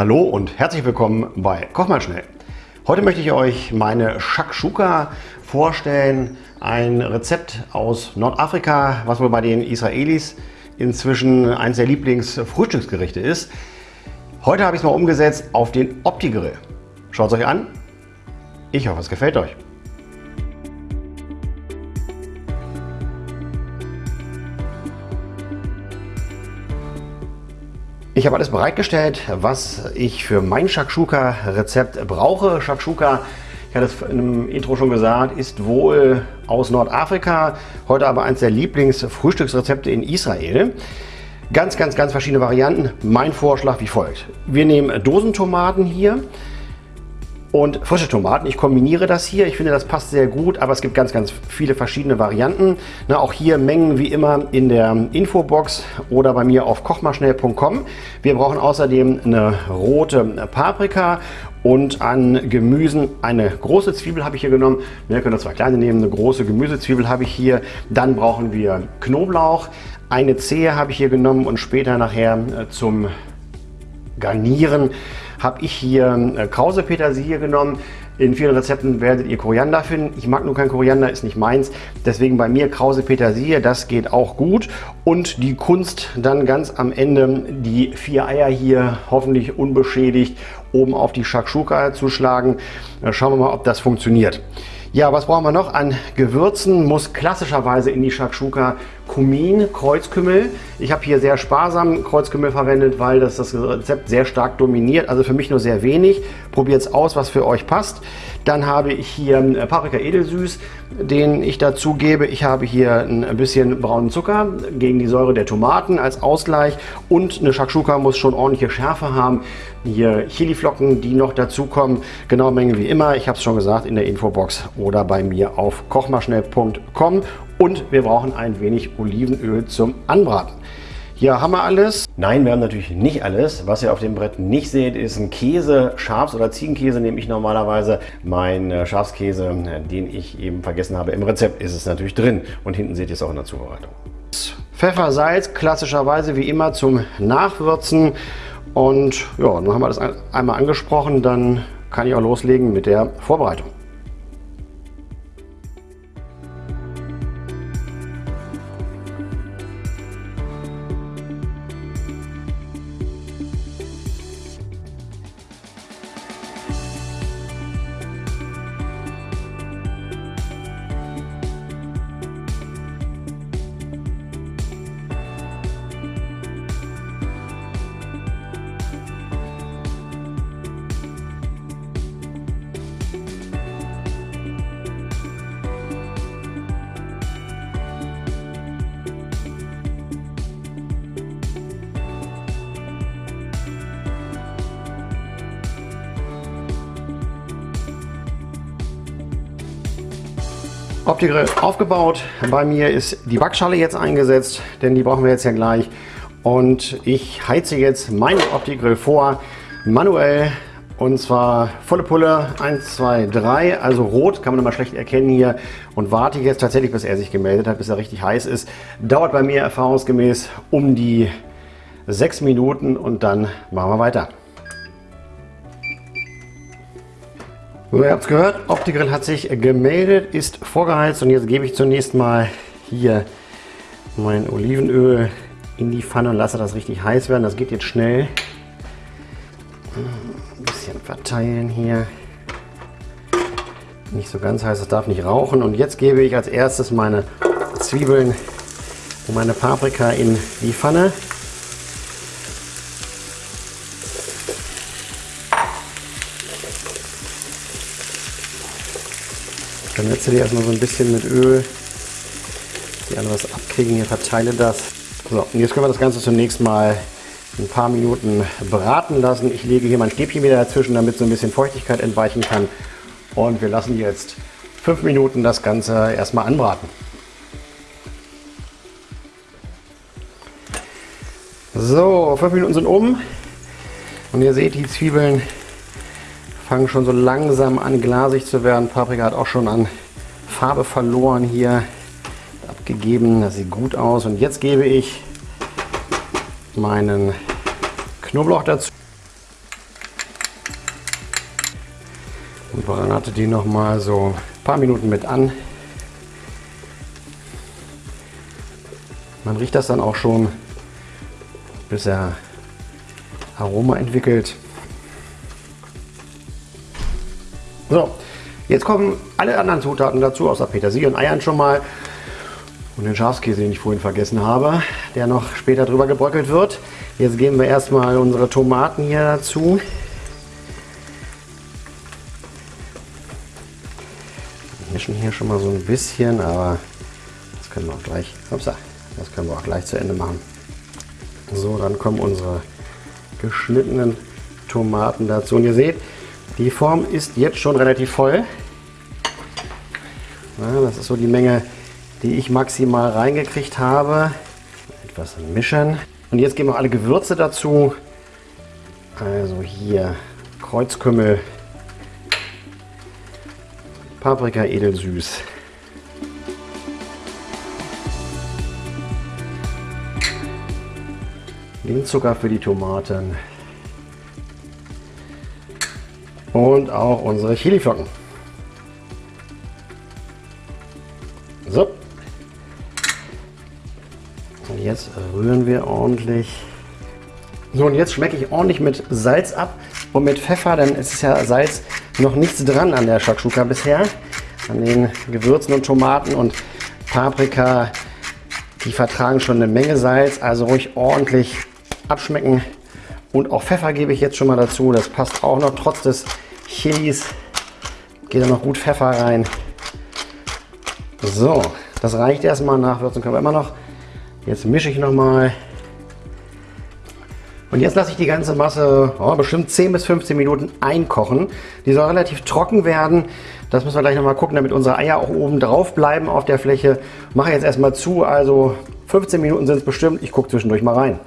Hallo und herzlich willkommen bei Koch mal schnell. Heute möchte ich euch meine Shakshuka vorstellen, ein Rezept aus Nordafrika, was wohl bei den Israelis inzwischen eines der Lieblingsfrühstücksgerichte ist. Heute habe ich es mal umgesetzt auf den Opti-Grill. Schaut es euch an. Ich hoffe, es gefällt euch. Ich habe alles bereitgestellt, was ich für mein Shakshuka-Rezept brauche. Shakshuka, ich hatte es einem Intro schon gesagt, ist wohl aus Nordafrika, heute aber eines der Lieblingsfrühstücksrezepte in Israel. Ganz, ganz, ganz verschiedene Varianten. Mein Vorschlag wie folgt. Wir nehmen Dosentomaten hier, und frische Tomaten. Ich kombiniere das hier. Ich finde, das passt sehr gut, aber es gibt ganz, ganz viele verschiedene Varianten. Na, auch hier Mengen wie immer in der Infobox oder bei mir auf kochmalschnell.com. Wir brauchen außerdem eine rote Paprika und an Gemüsen eine große Zwiebel habe ich hier genommen. Wir können zwei kleine nehmen, eine große Gemüsezwiebel habe ich hier. Dann brauchen wir Knoblauch. Eine Zehe habe ich hier genommen und später nachher äh, zum Garnieren habe ich hier äh, Krause-Petersilie genommen. In vielen Rezepten werdet ihr Koriander finden. Ich mag nur kein Koriander, ist nicht meins. Deswegen bei mir Krause Petersilie, das geht auch gut. Und die Kunst dann ganz am Ende die vier Eier hier hoffentlich unbeschädigt oben auf die Shakshuka zu schlagen. Äh, schauen wir mal, ob das funktioniert. Ja, was brauchen wir noch an Gewürzen? Muss klassischerweise in die Shakshuka Kumin, Kreuzkümmel. Ich habe hier sehr sparsam Kreuzkümmel verwendet, weil das das Rezept sehr stark dominiert. Also für mich nur sehr wenig. Probiert es aus, was für euch passt. Dann habe ich hier Paprika edelsüß, den ich dazu gebe. Ich habe hier ein bisschen braunen Zucker gegen die Säure der Tomaten als Ausgleich. Und eine Shakshuka muss schon ordentliche Schärfe haben. Hier Chiliflocken, die noch dazukommen. Genau Menge wie immer. Ich habe es schon gesagt in der Infobox oder bei mir auf kochmaschnell.com. Und wir brauchen ein wenig Olivenöl zum Anbraten. Hier haben wir alles. Nein, wir haben natürlich nicht alles. Was ihr auf dem Brett nicht seht, ist ein Käse. Schafs- oder Ziegenkäse nehme ich normalerweise. Mein äh, Schafskäse, den ich eben vergessen habe im Rezept, ist es natürlich drin. Und hinten seht ihr es auch in der Zubereitung. Pfeffer, Salz, klassischerweise wie immer zum Nachwürzen. Und ja, dann haben wir das einmal angesprochen. Dann kann ich auch loslegen mit der Vorbereitung. Opti-Grill aufgebaut. Bei mir ist die Backschale jetzt eingesetzt, denn die brauchen wir jetzt ja gleich. Und ich heize jetzt meinen Opti-Grill vor, manuell. Und zwar volle Pulle, 1, 2, 3, also rot, kann man immer schlecht erkennen hier. Und warte jetzt tatsächlich, bis er sich gemeldet hat, bis er richtig heiß ist. Dauert bei mir erfahrungsgemäß um die 6 Minuten und dann machen wir weiter. So, ihr habt es gehört, OptiGrill hat sich gemeldet, ist vorgeheizt und jetzt gebe ich zunächst mal hier mein Olivenöl in die Pfanne und lasse das richtig heiß werden. Das geht jetzt schnell. Ein bisschen verteilen hier. Nicht so ganz heiß, es darf nicht rauchen. Und jetzt gebe ich als erstes meine Zwiebeln und meine Paprika in die Pfanne. Dann setze die erstmal so ein bisschen mit Öl, die alle was abkriegen. Hier verteile das. So, und jetzt können wir das Ganze zunächst mal ein paar Minuten braten lassen. Ich lege hier mein Stäbchen wieder dazwischen, damit so ein bisschen Feuchtigkeit entweichen kann. Und wir lassen jetzt fünf Minuten das Ganze erstmal anbraten. So, fünf Minuten sind um. Und ihr seht, die Zwiebeln fangen schon so langsam an glasig zu werden. Paprika hat auch schon an Farbe verloren hier abgegeben. Das sieht gut aus. Und jetzt gebe ich meinen Knoblauch dazu. Und brate die noch mal so ein paar Minuten mit an. Man riecht das dann auch schon, bis er Aroma entwickelt. So, jetzt kommen alle anderen Zutaten dazu, außer Petersilie und Eiern schon mal. Und den Schafskäse, den ich vorhin vergessen habe, der noch später drüber gebröckelt wird. Jetzt geben wir erstmal unsere Tomaten hier dazu. Wir mischen hier schon mal so ein bisschen, aber das können wir auch gleich, upsa, das können wir auch gleich zu Ende machen. So, dann kommen unsere geschnittenen Tomaten dazu. Und ihr seht, die Form ist jetzt schon relativ voll. Ja, das ist so die Menge, die ich maximal reingekriegt habe. Etwas mischen. Und jetzt geben wir alle Gewürze dazu. Also hier Kreuzkümmel, Paprika edelsüß, Zucker für die Tomaten und auch unsere Chiliflocken. So. Und jetzt rühren wir ordentlich. So, und jetzt schmecke ich ordentlich mit Salz ab und mit Pfeffer, denn es ist ja Salz noch nichts dran an der Shakshuka bisher. An den Gewürzen und Tomaten und Paprika, die vertragen schon eine Menge Salz, also ruhig ordentlich abschmecken. Und auch Pfeffer gebe ich jetzt schon mal dazu. Das passt auch noch trotz des Chilis. Geht da noch gut Pfeffer rein. So, das reicht erstmal. Nachwürzen können wir immer noch. Jetzt mische ich noch mal. Und jetzt lasse ich die ganze Masse oh, bestimmt 10 bis 15 Minuten einkochen. Die soll relativ trocken werden. Das müssen wir gleich noch mal gucken, damit unsere Eier auch oben drauf bleiben auf der Fläche. Mache jetzt erstmal zu, also 15 Minuten sind es bestimmt. Ich gucke zwischendurch mal rein.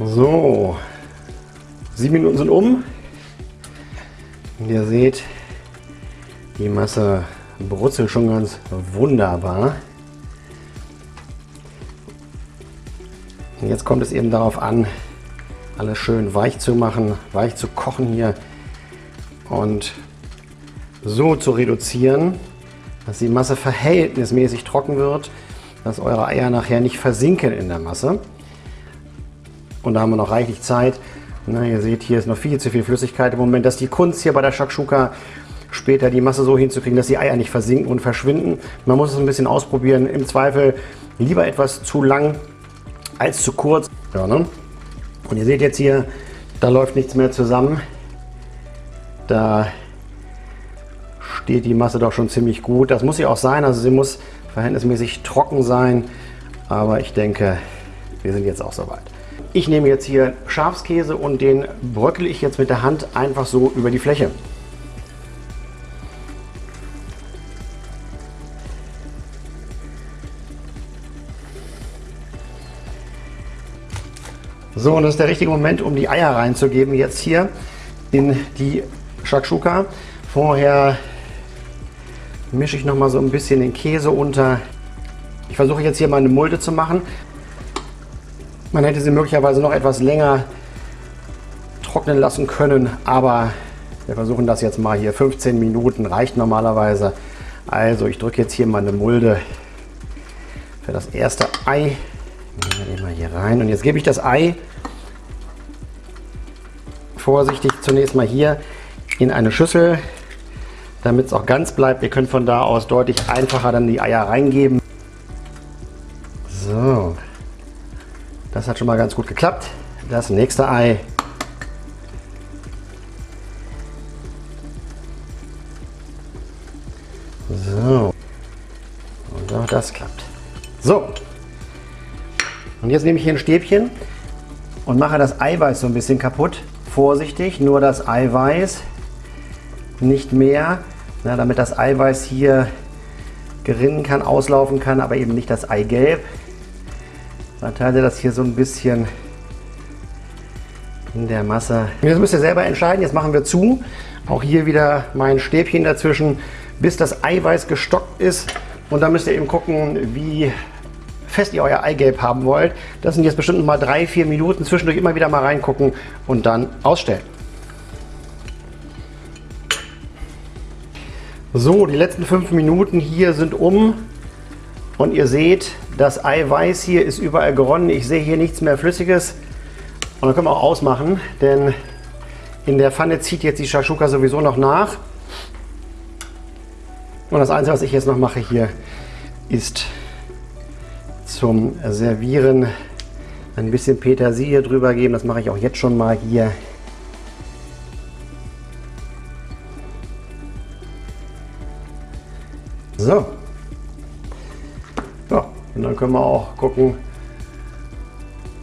So, sieben Minuten sind um. Und ihr seht, die Masse brutzelt schon ganz wunderbar. Und jetzt kommt es eben darauf an, alles schön weich zu machen, weich zu kochen hier und so zu reduzieren, dass die Masse verhältnismäßig trocken wird, dass eure Eier nachher nicht versinken in der Masse. Und da haben wir noch reichlich Zeit. Na, ihr seht, hier ist noch viel zu viel Flüssigkeit im Moment. Das ist die Kunst hier bei der Shakshuka, später die Masse so hinzukriegen, dass die Eier nicht versinken und verschwinden. Man muss es ein bisschen ausprobieren. Im Zweifel lieber etwas zu lang als zu kurz. Ja, ne? Und ihr seht jetzt hier, da läuft nichts mehr zusammen. Da steht die Masse doch schon ziemlich gut. Das muss sie auch sein, also sie muss verhältnismäßig trocken sein. Aber ich denke, wir sind jetzt auch soweit. Ich nehme jetzt hier Schafskäse und den bröckle ich jetzt mit der Hand einfach so über die Fläche. So, und das ist der richtige Moment, um die Eier reinzugeben, jetzt hier in die Shakshuka. Vorher mische ich noch mal so ein bisschen den Käse unter. Ich versuche jetzt hier mal eine Mulde zu machen. Man hätte sie möglicherweise noch etwas länger trocknen lassen können, aber wir versuchen das jetzt mal hier. 15 Minuten reicht normalerweise. Also ich drücke jetzt hier mal eine Mulde für das erste Ei. Nehmen wir mal hier rein und jetzt gebe ich das Ei vorsichtig zunächst mal hier in eine Schüssel, damit es auch ganz bleibt. Ihr könnt von da aus deutlich einfacher dann die Eier reingeben. Das hat schon mal ganz gut geklappt. Das nächste Ei. So. Und auch das klappt. So. Und jetzt nehme ich hier ein Stäbchen und mache das Eiweiß so ein bisschen kaputt. Vorsichtig, nur das Eiweiß, nicht mehr, na, damit das Eiweiß hier gerinnen kann, auslaufen kann, aber eben nicht das Eigelb. Verteile das hier so ein bisschen in der Masse. Jetzt müsst ihr selber entscheiden. Jetzt machen wir zu. Auch hier wieder mein Stäbchen dazwischen, bis das Eiweiß gestockt ist. Und dann müsst ihr eben gucken, wie fest ihr euer Eigelb haben wollt. Das sind jetzt bestimmt mal drei, vier Minuten. Zwischendurch immer wieder mal reingucken und dann ausstellen. So, die letzten fünf Minuten hier sind um. Und ihr seht, das Eiweiß hier ist überall geronnen. Ich sehe hier nichts mehr Flüssiges. Und dann können wir auch ausmachen, denn in der Pfanne zieht jetzt die Shashuka sowieso noch nach. Und das Einzige, was ich jetzt noch mache hier, ist zum Servieren ein bisschen Petersilie drüber geben. Das mache ich auch jetzt schon mal hier. So, und dann können wir auch gucken,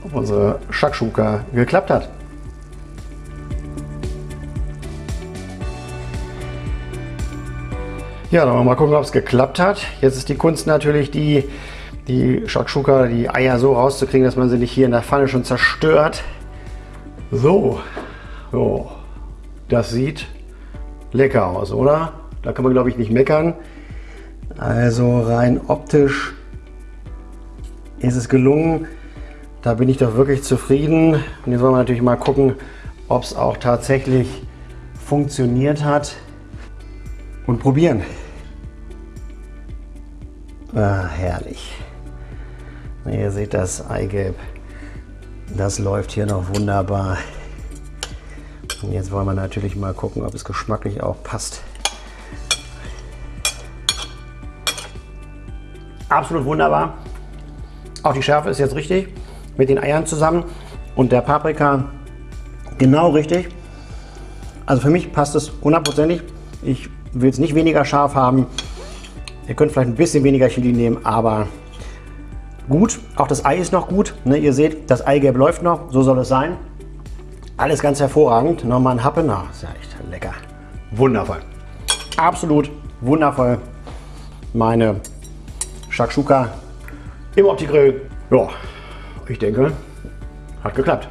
ob unsere Shakshuka geklappt hat. Ja, dann wollen wir mal gucken, ob es geklappt hat. Jetzt ist die Kunst natürlich die, die Shakshuka, die Eier so rauszukriegen, dass man sie nicht hier in der Pfanne schon zerstört. So, so. das sieht lecker aus, oder? Da kann man glaube ich nicht meckern. Also rein optisch ist es gelungen. Da bin ich doch wirklich zufrieden. Und jetzt wollen wir natürlich mal gucken, ob es auch tatsächlich funktioniert hat. Und probieren. Ah, herrlich. Ihr seht das Eigelb. Das läuft hier noch wunderbar. Und jetzt wollen wir natürlich mal gucken, ob es geschmacklich auch passt. Absolut wunderbar. Auch die Schärfe ist jetzt richtig mit den Eiern zusammen und der Paprika genau richtig. Also für mich passt es hundertprozentig. Ich will es nicht weniger scharf haben. Ihr könnt vielleicht ein bisschen weniger Chili nehmen, aber gut. Auch das Ei ist noch gut. Ne, ihr seht, das Eigelb läuft noch. So soll es sein. Alles ganz hervorragend. Nochmal ein Happe. Na, ist ja echt lecker. Wundervoll. Absolut wundervoll. Meine Shakshuka im Opti-Grill. Ja, ich denke, hat geklappt.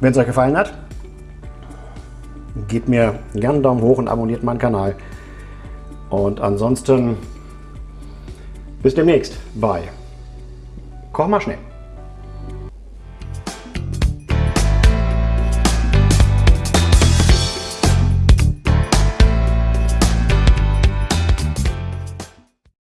Wenn es euch gefallen hat, gebt mir gerne einen Daumen hoch und abonniert meinen Kanal. Und ansonsten bis demnächst bei Koch mal schnell.